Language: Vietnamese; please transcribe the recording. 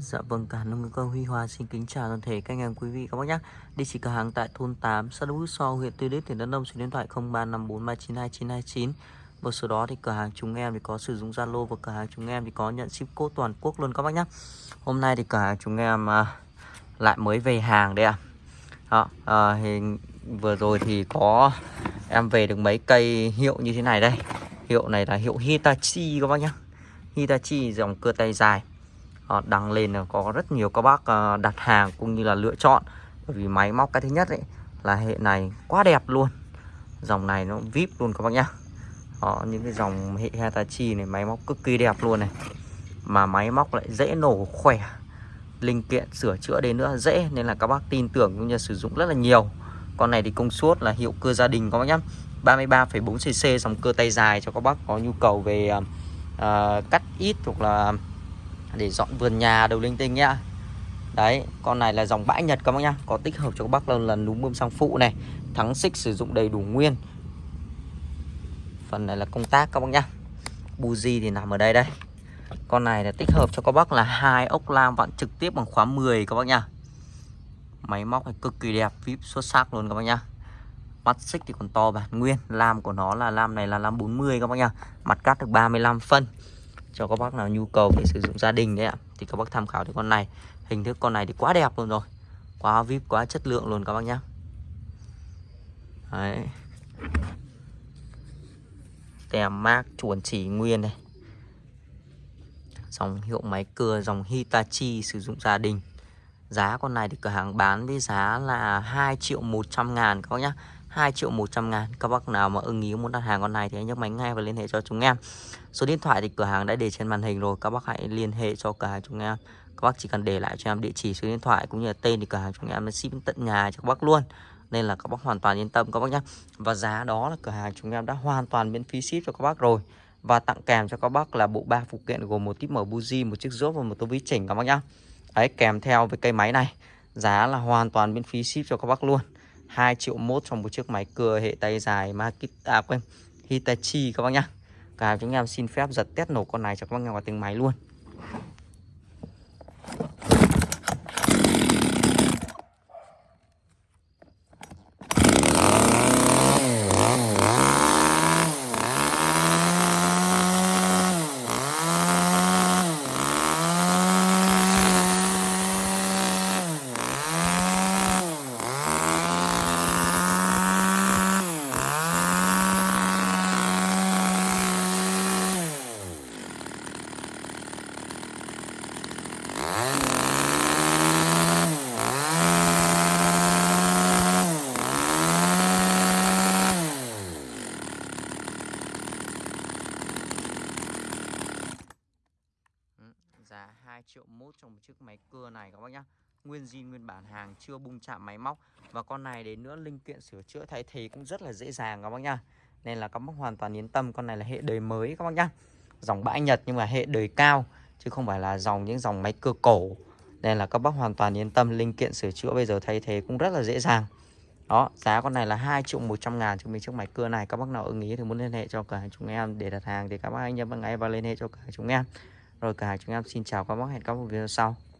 Dạ vâng, cả nông cơ Huy Hoa xin kính chào toàn thể các anh em quý vị các bác nhé. Địa chỉ cửa hàng tại thôn 8, xã Đỗ So, huyện Tuy Đức, tỉnh Đắk Nông, số điện thoại 0354392929. Và số đó thì cửa hàng chúng em thì có sử dụng Zalo và cửa hàng chúng em thì có nhận ship code toàn quốc luôn các bác nhé. Hôm nay thì cửa hàng chúng em à, lại mới về hàng đây ạ. À. à, hình vừa rồi thì có em về được mấy cây hiệu như thế này đây. Hiệu này là hiệu Hitachi các bác nhé. Hitachi dòng cưa tay dài Ờ, đăng lên là có rất nhiều các bác ờ, đặt hàng cũng như là lựa chọn. Bởi vì máy móc cái thứ nhất ấy là hệ này quá đẹp luôn. Dòng này nó vip luôn các bác nhá. Đó, những cái dòng hệ Hitachi này máy móc cực kỳ đẹp luôn này. Mà máy móc lại dễ nổ khỏe. Linh kiện sửa chữa đến nữa dễ nên là các bác tin tưởng cũng như sử dụng rất là nhiều. Con này thì công suất là hiệu cơ gia đình các bác nhá. 33,4 cc dòng cơ tay dài cho các bác có nhu cầu về uh, cắt ít hoặc là để dọn vườn nhà đầu linh tinh nhá. Đấy, con này là dòng bãi nhật các bác nhá. Có tích hợp cho các bác lần lần núm bơm sang phụ này. Thắng xích sử dụng đầy đủ nguyên. Phần này là công tác các bác nhá. Buji thì nằm ở đây đây. Con này là tích hợp cho các bác là hai ốc lam vặn trực tiếp bằng khóa 10 các bác nhá. Máy móc này cực kỳ đẹp, vip xuất sắc luôn các bác nhá. Mắt xích thì còn to bản nguyên. Lam của nó là lam này là lam 40 các bác nhá. Mặt cắt được 35 phân cho các bác nào nhu cầu để sử dụng gia đình đấy ạ, thì các bác tham khảo cái con này hình thức con này thì quá đẹp luôn rồi, quá vip, quá chất lượng luôn các bác nhé. đấy tem mác chuẩn chỉ nguyên này dòng hiệu máy cưa, dòng Hitachi sử dụng gia đình giá con này thì cửa hàng bán với giá là 2 triệu 100 ngàn các bác nhé. 2 triệu 100 ngàn. Các bác nào mà ưng ý muốn đặt hàng con này thì hãy nhấc máy ngay và liên hệ cho chúng em. Số điện thoại thì cửa hàng đã để trên màn hình rồi Các bác hãy liên hệ cho cửa hàng chúng em. Các bác chỉ cần để lại cho em địa chỉ số điện thoại cũng như là tên thì cửa hàng chúng em ship tận nhà cho các bác luôn. Nên là các bác hoàn toàn yên tâm các bác nhé. Và giá đó là cửa hàng chúng em đã hoàn toàn miễn phí ship cho các bác rồi. Và tặng kèm cho các bác là bộ ba phụ kiện gồm một típ mở buji, một chiếc rốt và một tô ví chỉnh các bác nhá Đấy kèm theo với cây máy này Giá là hoàn toàn miễn phí ship cho các bác luôn. 2 triệu mốt trong một chiếc máy cưa hệ tay dài Makita à, quên Hitachi các bác nhá. Cả chúng em xin phép giật test nổ con này cho các bác nghe vào tiếng máy luôn. giá 2 triệu mốt trong một chiếc máy cưa này các bác nhá. Nguyên zin nguyên bản hàng chưa bung chạm máy móc. Và con này đến nữa linh kiện sửa chữa thay thế cũng rất là dễ dàng các bác nhá. Nên là các bác hoàn toàn yên tâm Con này là hệ đời mới các bác nhá. Dòng bãi Nhật nhưng mà hệ đời cao Chứ không phải là dòng những dòng máy cưa cổ. Nên là các bác hoàn toàn yên tâm Linh kiện sửa chữa bây giờ thay thế cũng rất là dễ dàng. Đó, giá con này là 2 triệu 100 ngàn cho mình chiếc máy cưa này. Các bác nào ưng ý thì muốn liên hệ cho cả chúng em để đặt hàng Thì các bác anh nhớ ngay và liên hệ cho cả chúng em rồi cả chúng em xin chào các bác hẹn các bác video sau.